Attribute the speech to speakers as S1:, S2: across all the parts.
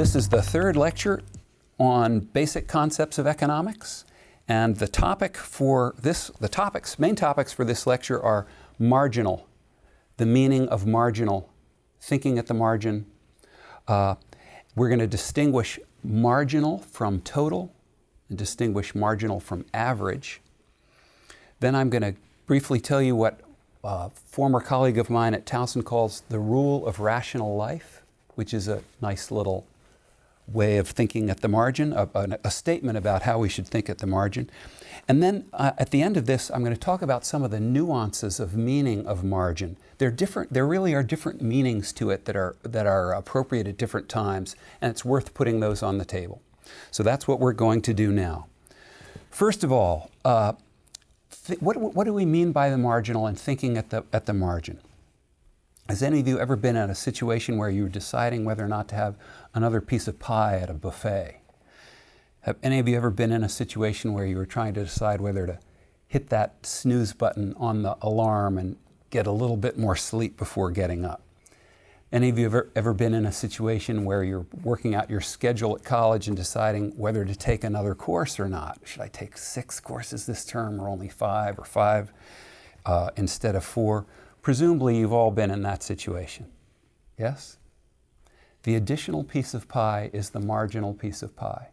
S1: this is the third lecture on basic concepts of economics. And the topic for this, the topics, main topics for this lecture are marginal, the meaning of marginal, thinking at the margin. Uh, we're going to distinguish marginal from total and distinguish marginal from average. Then I'm going to briefly tell you what a former colleague of mine at Towson calls the rule of rational life, which is a nice little way of thinking at the margin, a, a, a statement about how we should think at the margin. And then uh, at the end of this, I'm going to talk about some of the nuances of meaning of margin. There, are different, there really are different meanings to it that are, that are appropriate at different times, and it's worth putting those on the table. So that's what we're going to do now. First of all, uh, what, what do we mean by the marginal and thinking at the, at the margin? Has any of you ever been in a situation where you were deciding whether or not to have another piece of pie at a buffet? Have any of you ever been in a situation where you were trying to decide whether to hit that snooze button on the alarm and get a little bit more sleep before getting up? Any of you ever, ever been in a situation where you're working out your schedule at college and deciding whether to take another course or not? Should I take six courses this term or only five or five uh, instead of four? Presumably you've all been in that situation. Yes? The additional piece of pie is the marginal piece of pie.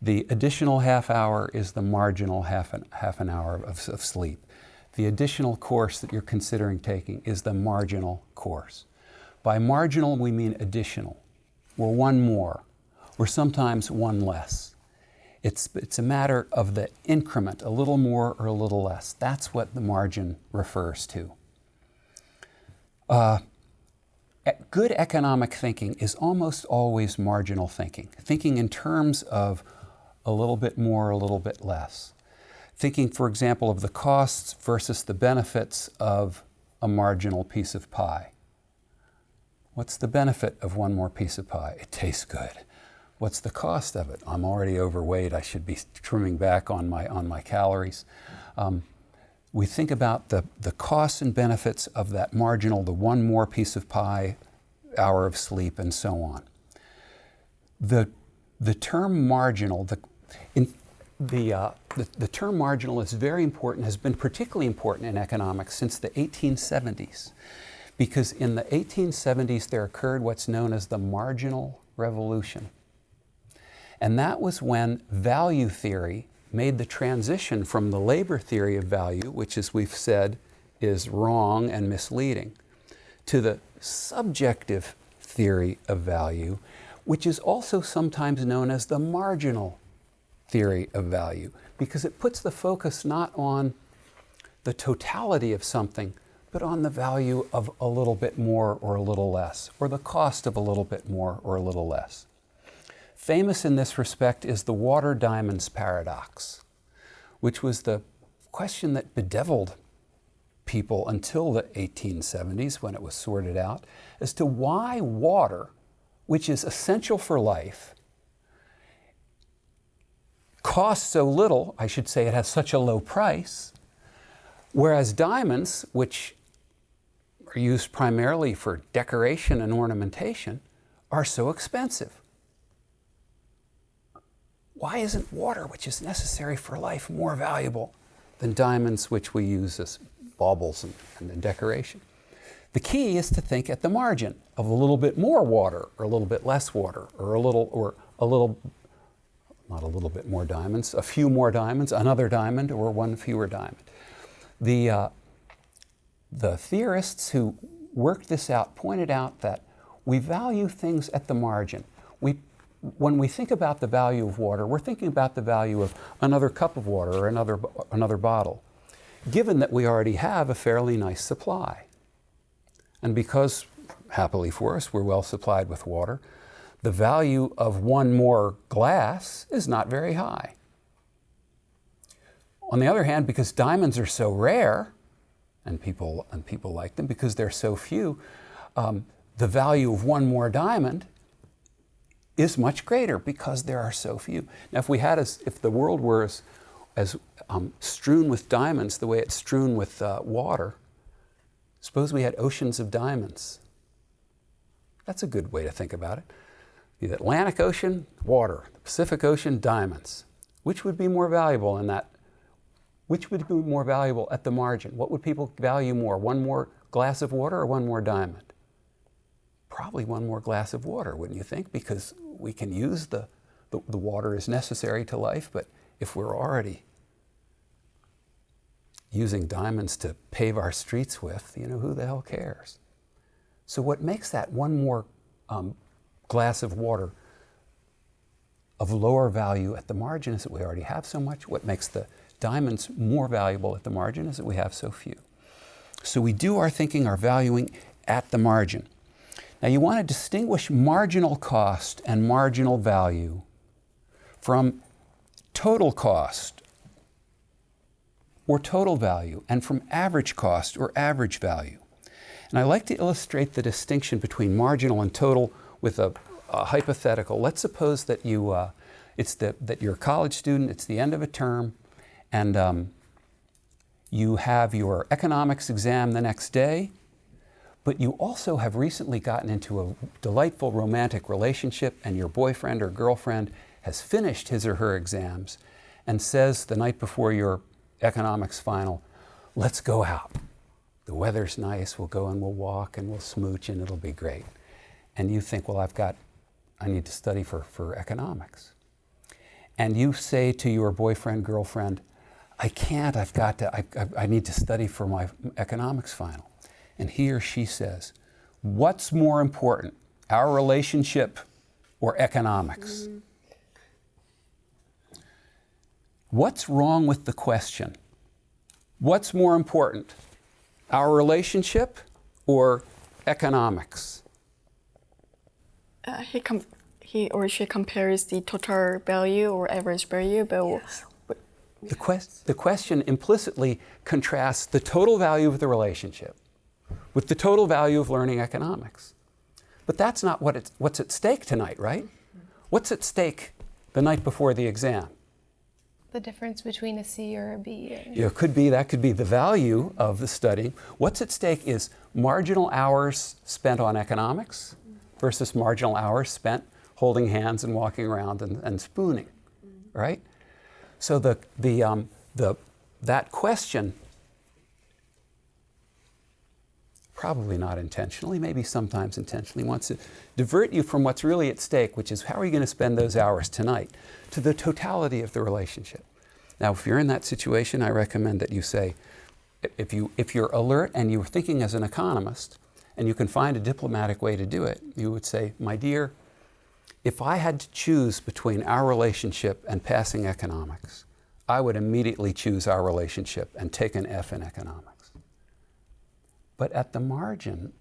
S1: The additional half hour is the marginal half an, half an hour of, of sleep. The additional course that you're considering taking is the marginal course. By marginal, we mean additional, or one more, or sometimes one less. It's, it's a matter of the increment, a little more or a little less. That's what the margin refers to. Uh, good economic thinking is almost always marginal thinking, thinking in terms of a little bit more, a little bit less. Thinking, for example, of the costs versus the benefits of a marginal piece of pie. What's the benefit of one more piece of pie? It tastes good. What's the cost of it? I'm already overweight. I should be trimming back on my, on my calories. Um, we think about the, the costs and benefits of that marginal, the one more piece of pie, hour of sleep, and so on. The, the term marginal, the, in, the, uh, the, the, term marginal is very important, has been particularly important in economics since the 1870s. Because in the 1870s there occurred what's known as the marginal revolution. And that was when value theory made the transition from the labor theory of value, which as we've said is wrong and misleading, to the subjective theory of value, which is also sometimes known as the marginal theory of value, because it puts the focus not on the totality of something, but on the value of a little bit more or a little less, or the cost of a little bit more or a little less. Famous in this respect is the water diamonds paradox, which was the question that bedeviled people until the 1870s when it was sorted out as to why water, which is essential for life, costs so little, I should say it has such a low price, whereas diamonds, which are used primarily for decoration and ornamentation, are so expensive. Why isn't water, which is necessary for life, more valuable than diamonds, which we use as baubles and, and decoration? The key is to think at the margin of a little bit more water, or a little bit less water, or a little, or a little, not a little bit more diamonds, a few more diamonds, another diamond, or one fewer diamond. The, uh, the theorists who worked this out pointed out that we value things at the margin. We when we think about the value of water, we're thinking about the value of another cup of water or another, another bottle, given that we already have a fairly nice supply. And because, happily for us, we're well supplied with water, the value of one more glass is not very high. On the other hand, because diamonds are so rare, and people, and people like them because they're so few, um, the value of one more diamond is much greater because there are so few. Now, if we had if the world were as, as um, strewn with diamonds the way it's strewn with uh, water, suppose we had oceans of diamonds. That's a good way to think about it. The Atlantic Ocean, water. The Pacific Ocean, diamonds. Which would be more valuable in that? Which would be more valuable at the margin? What would people value more? One more glass of water or one more diamond? Probably one more glass of water, wouldn't you think? Because we can use the, the, the water is necessary to life, but if we're already using diamonds to pave our streets with, you know, who the hell cares? So what makes that one more um, glass of water of lower value at the margin is that we already have so much. What makes the diamonds more valuable at the margin is that we have so few. So we do our thinking, our valuing at the margin. Now you want to distinguish marginal cost and marginal value from total cost or total value and from average cost or average value. And I like to illustrate the distinction between marginal and total with a, a hypothetical. Let's suppose that you, uh, it's the, that you're a college student, it's the end of a term, and um, you have your economics exam the next day, but you also have recently gotten into a delightful romantic relationship and your boyfriend or girlfriend has finished his or her exams and says the night before your economics final, let's go out. The weather's nice, we'll go and we'll walk and we'll smooch and it'll be great. And you think, well, I've got, I need to study for, for economics. And you say to your boyfriend, girlfriend, I can't, I've got to, I, I, I need to study for my economics final. And he or she says, what's more important, our relationship or economics? Mm. What's wrong with the question? What's more important, our relationship or economics?
S2: Uh, he, he or she compares the total value or average value, but yes.
S1: the, quest the question implicitly contrasts the total value of the relationship with the total value of learning economics. But that's not what it's, what's at stake tonight, right? What's at stake the night before the exam?
S3: the difference between a C or a B?
S1: Yeah, it could be, that could be the value of the study. What's at stake is marginal hours spent on economics versus marginal hours spent holding hands and walking around and, and spooning, right? So the, the, um, the, that question, probably not intentionally, maybe sometimes intentionally, wants to divert you from what's really at stake, which is how are you going to spend those hours tonight? to the totality of the relationship. Now, if you're in that situation, I recommend that you say, if, you, if you're alert and you're thinking as an economist, and you can find a diplomatic way to do it, you would say, my dear, if I had to choose between our relationship and passing economics, I would immediately choose our relationship and take an F in economics. But at the margin,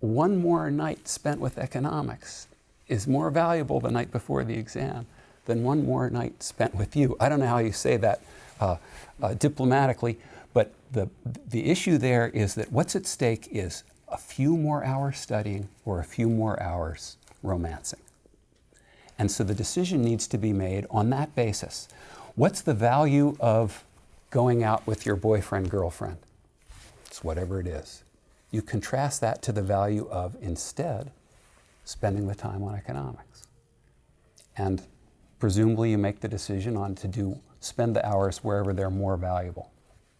S1: one more night spent with economics is more valuable the night before the exam than one more night spent with you. I don't know how you say that uh, uh, diplomatically, but the, the issue there is that what's at stake is a few more hours studying or a few more hours romancing. And so the decision needs to be made on that basis. What's the value of going out with your boyfriend, girlfriend? It's whatever it is. You contrast that to the value of instead spending the time on economics. And presumably you make the decision on to do, spend the hours wherever they're more valuable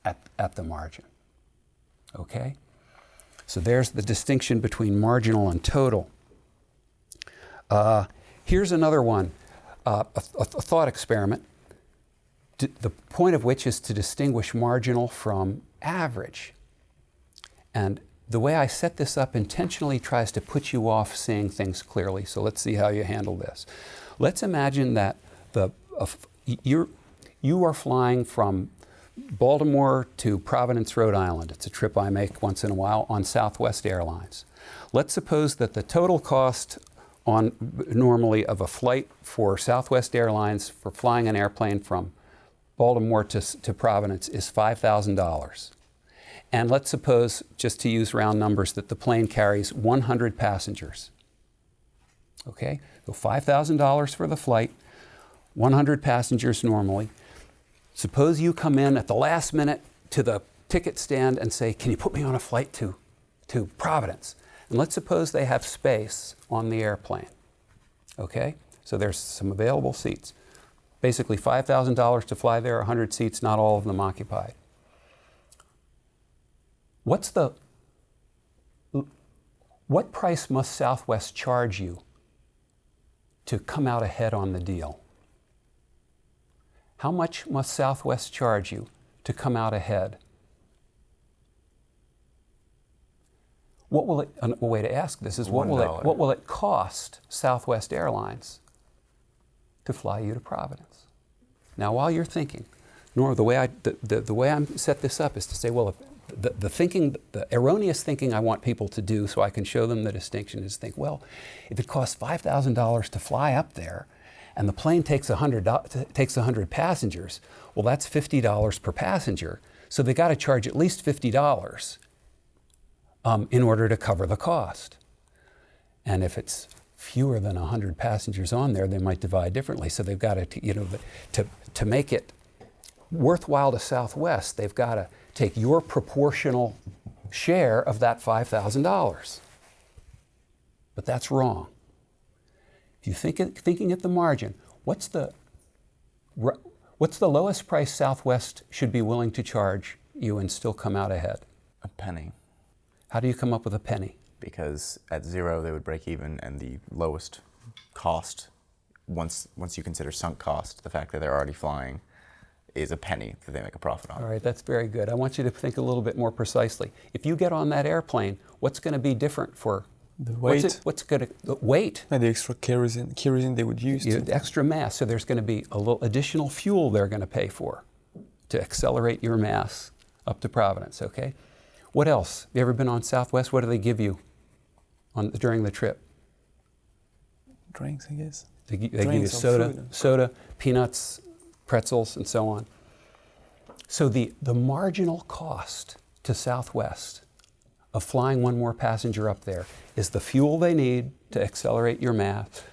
S1: at, at the margin. Okay? So there's the distinction between marginal and total. Uh, here's another one, uh, a, a, thought experiment, the point of which is to distinguish marginal from average. And the way I set this up intentionally tries to put you off seeing things clearly. So let's see how you handle this. Let's imagine that the, uh, you're, you are flying from Baltimore to Providence, Rhode Island. It's a trip I make once in a while on Southwest Airlines. Let's suppose that the total cost on normally of a flight for Southwest Airlines for flying an airplane from Baltimore to, to Providence is $5,000. And let's suppose, just to use round numbers, that the plane carries 100 passengers. Okay, so $5,000 for the flight, 100 passengers normally. Suppose you come in at the last minute to the ticket stand and say, can you put me on a flight to, to Providence? And let's suppose they have space on the airplane. Okay? So there's some available seats. Basically $5,000 to fly there, 100 seats, not all of them occupied. What's the what price must Southwest charge you to come out ahead on the deal? How much must Southwest charge you to come out ahead? What will it, a way to ask this is what will, it, what will it cost Southwest Airlines to fly you to Providence? Now, while you're thinking, Nora, the way I, the, the, the way I'm set this up is to say, well, the, the thinking, the erroneous thinking I want people to do so I can show them the distinction is think, well, if it costs $5,000 to fly up there and the plane takes 100, takes 100 passengers, well, that's $50 per passenger. So they got to charge at least $50 um, in order to cover the cost. And if it's fewer than 100 passengers on there, they might divide differently. So they've got to, you know, to, to make it worthwhile to Southwest, they've got to take your proportional share of that $5,000. But that's wrong. If you think it, thinking at the margin, what's the, what's the lowest price Southwest should be willing to charge you and still come out ahead?
S4: A penny.
S1: How do you come up with a penny?
S4: Because at zero they would break even, and the lowest cost, once once you consider sunk cost, the fact that they're already flying, is a penny that they make a profit on.
S1: All right, that's very good. I want you to think a little bit more precisely. If you get on that airplane, what's going to be different for
S5: the weight?
S1: What's, it, what's going to the weight?
S5: And the extra kerosene, kerosene they would use.
S1: You, extra mass. So there's going to be a little additional fuel they're going to pay for to accelerate your mass up to Providence. Okay. What else? Have you ever been on Southwest? What do they give you on during the trip?
S5: Drinks, I guess.
S1: They, they give you soda, soda, peanuts, pretzels, and so on. So the, the marginal cost to Southwest of flying one more passenger up there is the fuel they need to accelerate your math,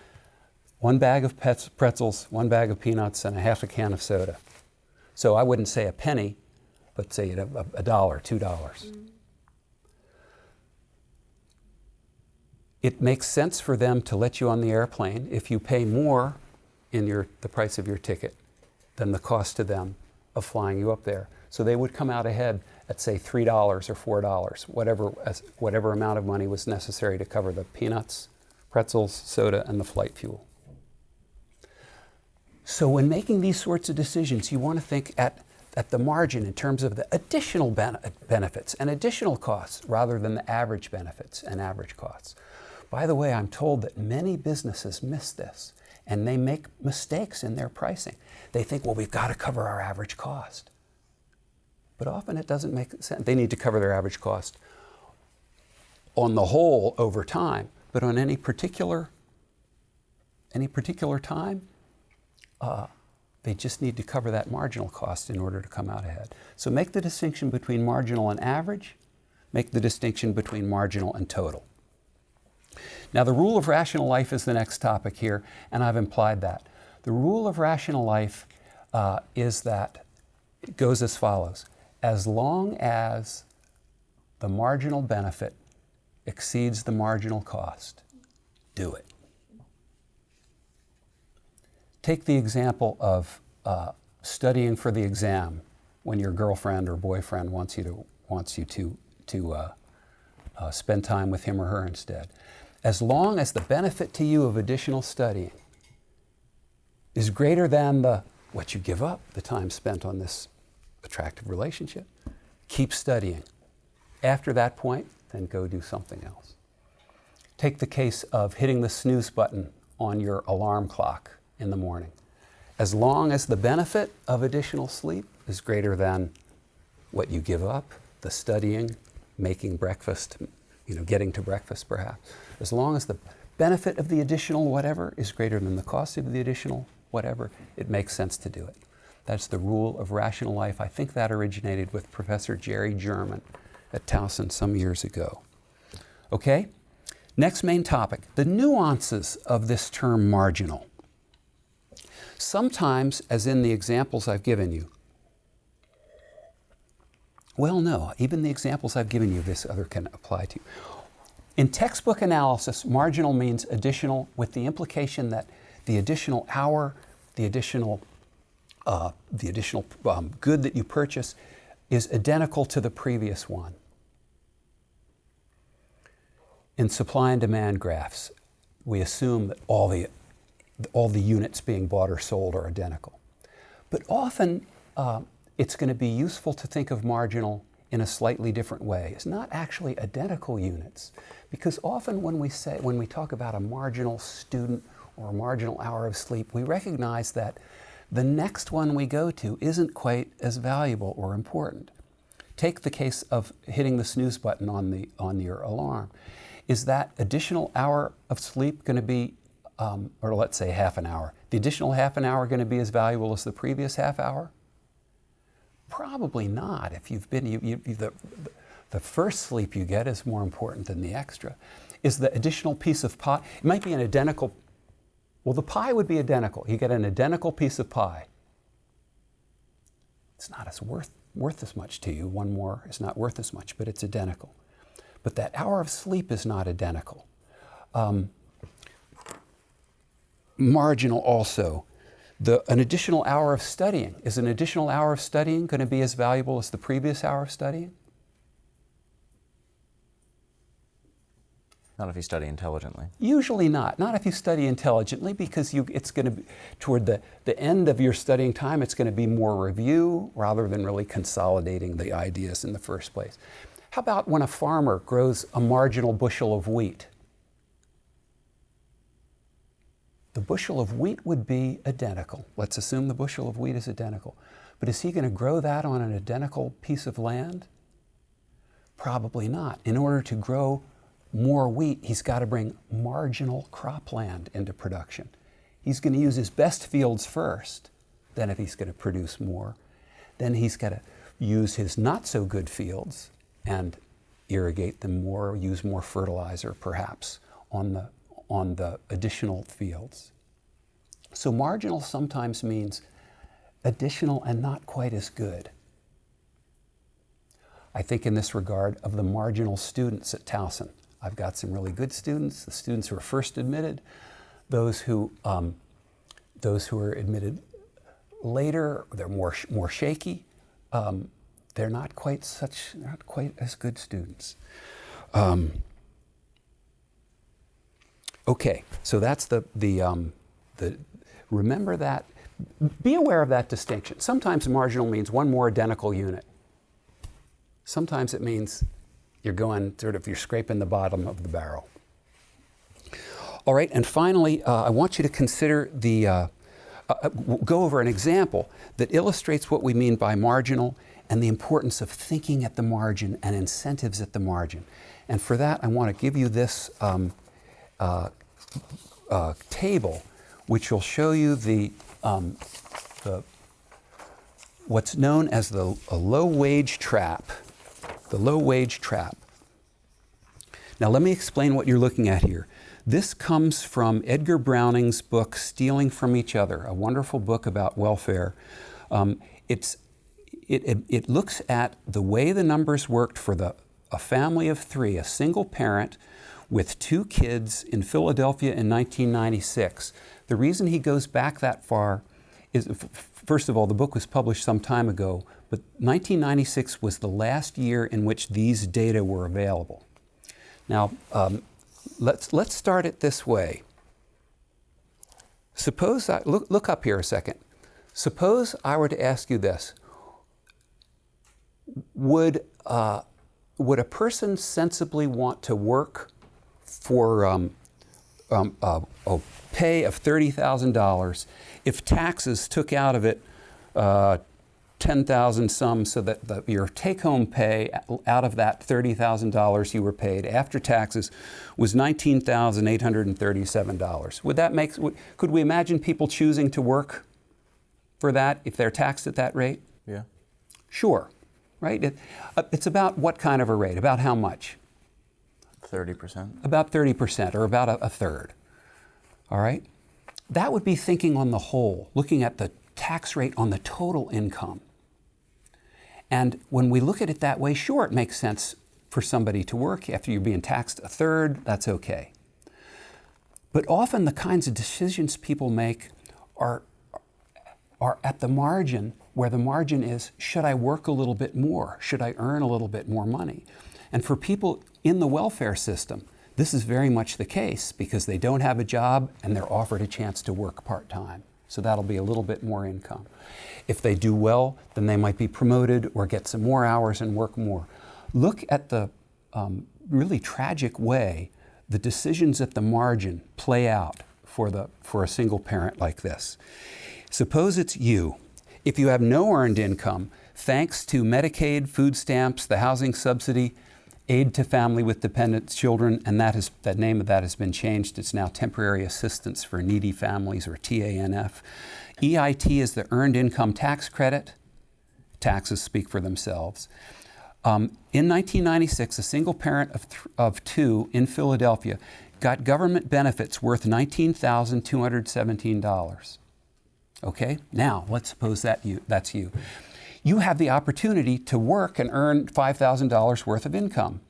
S1: one bag of pretzels, one bag of peanuts, and a half a can of soda. So I wouldn't say a penny, but say a, a dollar, two dollars. Mm. It makes sense for them to let you on the airplane if you pay more in your, the price of your ticket than the cost to them of flying you up there. So they would come out ahead at say $3 or $4, whatever, whatever amount of money was necessary to cover the peanuts, pretzels, soda, and the flight fuel. So when making these sorts of decisions, you want to think at, at the margin in terms of the additional ben benefits and additional costs rather than the average benefits and average costs. By the way, I'm told that many businesses miss this and they make mistakes in their pricing. They think, well, we've got to cover our average cost. But often it doesn't make sense. They need to cover their average cost on the whole over time, but on any particular any particular time, uh, they just need to cover that marginal cost in order to come out ahead. So make the distinction between marginal and average, make the distinction between marginal and total. Now, the rule of rational life is the next topic here, and I've implied that. The rule of rational life uh, is that it goes as follows as long as the marginal benefit exceeds the marginal cost, do it. Take the example of uh, studying for the exam when your girlfriend or boyfriend wants you to, wants you to, to uh, uh, spend time with him or her instead. As long as the benefit to you of additional studying is greater than the what you give up, the time spent on this attractive relationship, keep studying. After that point, then go do something else. Take the case of hitting the snooze button on your alarm clock in the morning. As long as the benefit of additional sleep is greater than what you give up, the studying, making breakfast, you know, getting to breakfast perhaps, as long as the benefit of the additional whatever is greater than the cost of the additional whatever, it makes sense to do it. That's the rule of rational life. I think that originated with Professor Jerry German at Towson some years ago. Okay? Next main topic the nuances of this term marginal. Sometimes, as in the examples I've given you, well, no, even the examples I've given you, this other can apply to. In textbook analysis, marginal means additional with the implication that the additional hour, the additional, uh, the additional um, good that you purchase is identical to the previous one. In supply and demand graphs, we assume that all the, all the units being bought or sold are identical. But often uh, it's going to be useful to think of marginal in a slightly different way. It's not actually identical units, because often when we say when we talk about a marginal student or a marginal hour of sleep, we recognize that the next one we go to isn't quite as valuable or important. Take the case of hitting the snooze button on the on your alarm. Is that additional hour of sleep going to be, um, or let's say half an hour, the additional half an hour going to be as valuable as the previous half hour? Probably not. If you've been, you, you, the, the first sleep you get is more important than the extra. Is the additional piece of pie, it might be an identical, well, the pie would be identical. You get an identical piece of pie. It's not as worth, worth as much to you. One more is not worth as much, but it's identical. But that hour of sleep is not identical. Um, marginal also. The, an additional hour of studying. Is an additional hour of studying going to be as valuable as the previous hour of studying?
S4: Not if you study intelligently.
S1: Usually not. Not if you study intelligently because you, it's going to be toward the, the end of your studying time, it's going to be more review rather than really consolidating the ideas in the first place. How about when a farmer grows a marginal bushel of wheat? The bushel of wheat would be identical. Let's assume the bushel of wheat is identical. But is he going to grow that on an identical piece of land? Probably not. In order to grow more wheat, he's got to bring marginal cropland into production. He's going to use his best fields first. Then, if he's going to produce more, then he's got to use his not so good fields and irrigate them more, use more fertilizer perhaps on the, on the additional fields. So marginal sometimes means additional and not quite as good. I think in this regard of the marginal students at Towson. I've got some really good students, the students who are first admitted, those who, um, those who are admitted later, they're more, more shaky. Um, they're not quite such, not quite as good students. Um, okay, so that's the, the, um, the, remember that, be aware of that distinction. Sometimes marginal means one more identical unit. Sometimes it means you're going sort of, you're scraping the bottom of the barrel. All right, and finally, uh, I want you to consider the, uh, uh, go over an example that illustrates what we mean by marginal and the importance of thinking at the margin and incentives at the margin. And for that, I want to give you this um, uh, uh, table, which will show you the, um, the what's known as the low wage trap. The low wage trap. Now, let me explain what you're looking at here. This comes from Edgar Browning's book, Stealing from Each Other, a wonderful book about welfare. Um, it's it, it, it, looks at the way the numbers worked for the, a family of three, a single parent with two kids in Philadelphia in 1996. The reason he goes back that far is, first of all, the book was published some time ago, but 1996 was the last year in which these data were available. Now, um, let's, let's start it this way. Suppose I, look, look up here a second. Suppose I were to ask you this would, uh, would a person sensibly want to work for um, um, uh, a pay of $30,000 if taxes took out of it uh, 10,000 some so that the, your take-home pay out of that $30,000 you were paid after taxes was $19,837. Would that make, would, could we imagine people choosing to work for that if they're taxed at that rate?
S4: Yeah.
S1: Sure right? It, uh, it's about what kind of a rate? About how much?
S4: 30%.
S1: About 30% or about a, a third. All right? That would be thinking on the whole, looking at the tax rate on the total income. And when we look at it that way, sure, it makes sense for somebody to work. After you're being taxed a third, that's okay. But often the kinds of decisions people make are, are at the margin, where the margin is should I work a little bit more? Should I earn a little bit more money? And for people in the welfare system, this is very much the case because they don't have a job and they're offered a chance to work part time. So that'll be a little bit more income. If they do well, then they might be promoted or get some more hours and work more. Look at the um, really tragic way the decisions at the margin play out for, the, for a single parent like this. Suppose it's you. If you have no earned income, thanks to Medicaid, food stamps, the housing subsidy, aid to family with dependent children, and that, is, that name of that has been changed. It's now Temporary Assistance for Needy Families, or TANF. EIT is the Earned Income Tax Credit. Taxes speak for themselves. Um, in 1996, a single parent of, of two in Philadelphia got government benefits worth $19,217. Okay, now let's suppose that you, that's you. You have the opportunity to work and earn $5,000 worth of income.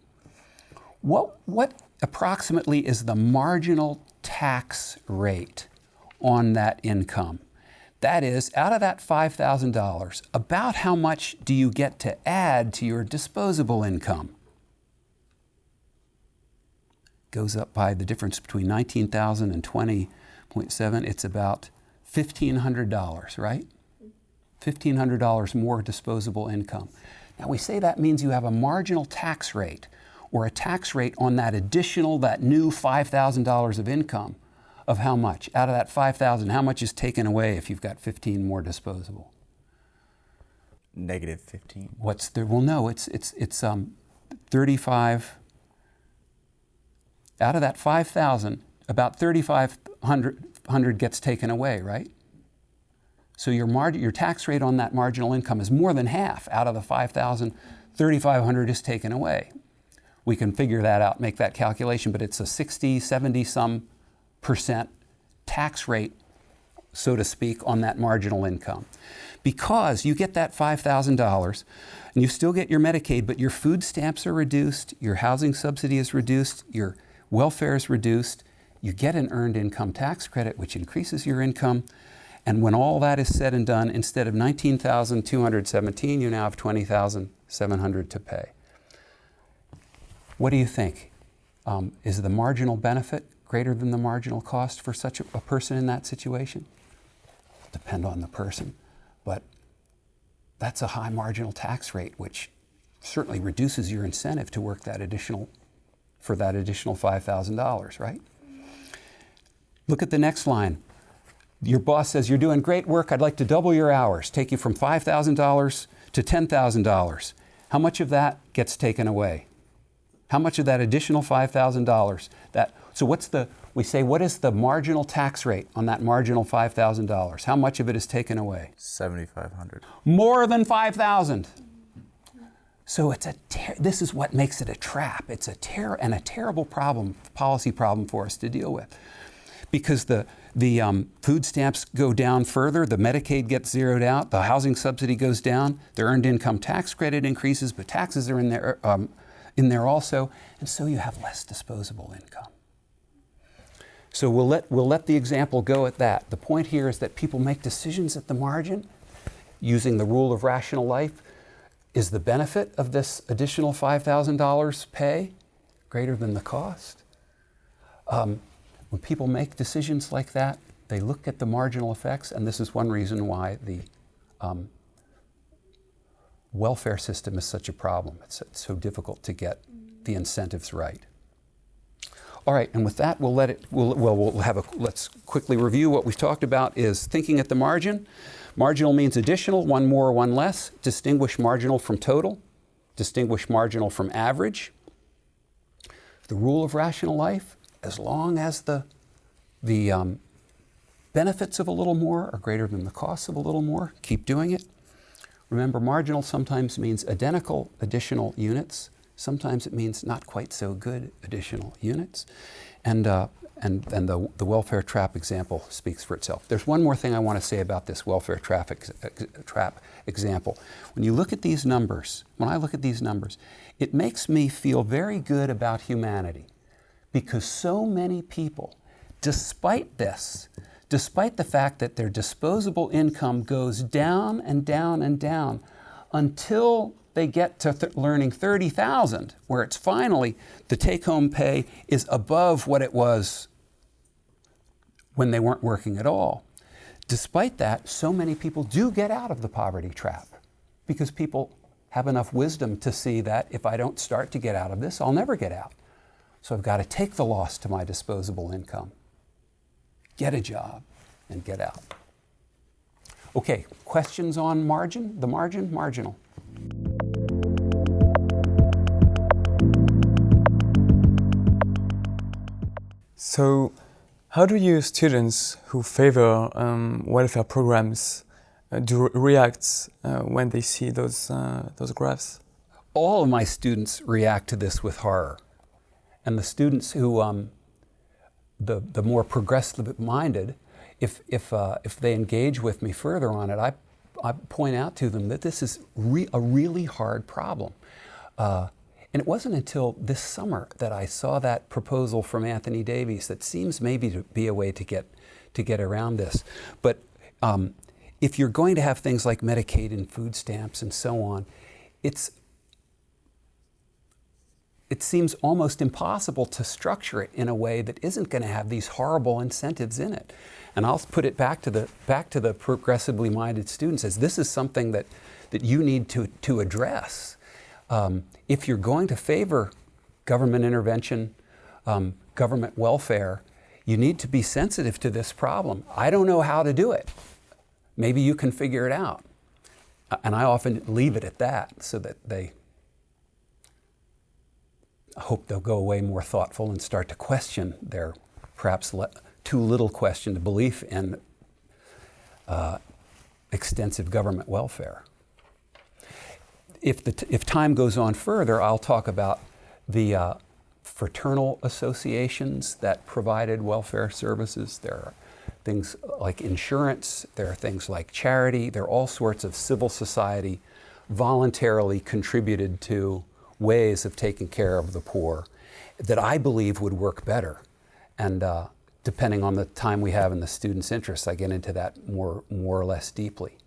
S1: What, what approximately is the marginal tax rate on that income? That is, out of that $5,000, about how much do you get to add to your disposable income? Goes up by the difference between 19,000 and 20.7. It's about $1,500, right? $1,500 more disposable income. Now we say that means you have a marginal tax rate or a tax rate on that additional, that new $5,000 of income of how much? Out of that 5,000, how much is taken away if you've got 15 more disposable?
S4: Negative 15.
S1: What's the, well, no, it's, it's, it's um, 35, out of that 5,000, about 3,500 gets taken away, right? So your, mar- your tax rate on that marginal income is more than half. Out of the 5,000, 3,500 is taken away. We can figure that out, make that calculation, but it's a 60, 70 some percent tax rate, so to speak, on that marginal income. Because you get that $5,000 and you still get your Medicaid, but your food stamps are reduced, your housing subsidy is reduced, your welfare is reduced, you get an earned income tax credit, which increases your income. And when all that is said and done, instead of 19,217, you now have 20,700 to pay. What do you think? Um, is the marginal benefit greater than the marginal cost for such a, person in that situation? Depend on the person, but that's a high marginal tax rate, which certainly reduces your incentive to work that additional for that additional $5,000, right? Look at the next line. Your boss says, You're doing great work. I'd like to double your hours, take you from $5,000 to $10,000. How much of that gets taken away? How much of that additional $5,000? That so what's the we say what is the marginal tax rate on that marginal $5,000? How much of it is taken away?
S4: 7,500.
S1: More than 5,000. So it's a ter- this is what makes it a trap. It's a ter- and a terrible problem, policy problem for us to deal with, because the the um, food stamps go down further, the Medicaid gets zeroed out, the housing subsidy goes down, the earned income tax credit increases, but taxes are in there um, in there also, and so you have less disposable income. So we'll let we'll let the example go at that. The point here is that people make decisions at the margin using the rule of rational life is the benefit of this additional $5,000 pay greater than the cost? Um, when people make decisions like that, they look at the marginal effects, and this is one reason why the um, welfare system is such a problem. It's, it's so difficult to get the incentives right. All right, and with that, we'll let it. We'll, well, we'll have a. Let's quickly review what we've talked about. Is thinking at the margin. Marginal means additional, one more, one less. Distinguish marginal from total. Distinguish marginal from average. The rule of rational life, as long as the, the um, benefits of a little more are greater than the costs of a little more, keep doing it. Remember, marginal sometimes means identical additional units. Sometimes it means not quite so good additional units. And, uh, and, and the, the welfare trap example speaks for itself. There's one more thing I want to say about this welfare traffic, ex- trap example. When you look at these numbers, when I look at these numbers, it makes me feel very good about humanity because so many people, despite this, despite the fact that their disposable income goes down and down and down until they get to th- learning 30,000 where it's finally the take home pay is above what it was when they weren't working at all. Despite that, so many people do get out of the poverty trap because people have enough wisdom to see that if I don't start to get out of this, I'll never get out. So I've got to take the loss to my disposable income, get a job, and get out. Okay, questions on margin? The margin? Marginal.
S5: So, how do you students who favor um, welfare programs uh, do react uh, when they see those uh, those graphs?
S1: all of my students react to this with horror. And the students who, um, the, the more progressive minded, if, if, uh, if they engage with me further on it, I, I point out to them that this is re- a really hard problem. Uh, and it wasn't until this summer that I saw that proposal from Anthony Davies that seems maybe to be a way to get, to get around this. But um, if you're going to have things like Medicaid and food stamps and so on, it's it seems almost impossible to structure it in a way that isn't going to have these horrible incentives in it. And I'll put it back to the back to the progressively minded students as this is something that that you need to to address. Um, if you're going to favor government intervention, um, government welfare, you need to be sensitive to this problem. I don't know how to do it. Maybe you can figure it out. And I often leave it at that so that they I hope they'll go away more thoughtful and start to question their perhaps too little questioned belief in uh, extensive government welfare. If, the if time goes on further, I'll talk about the uh, fraternal associations that provided welfare services. There are things like insurance, there are things like charity, there are all sorts of civil society voluntarily contributed to ways of taking care of the poor that I believe would work better. And uh, depending on the time we have and the student's interests, I get into that more, more or less deeply.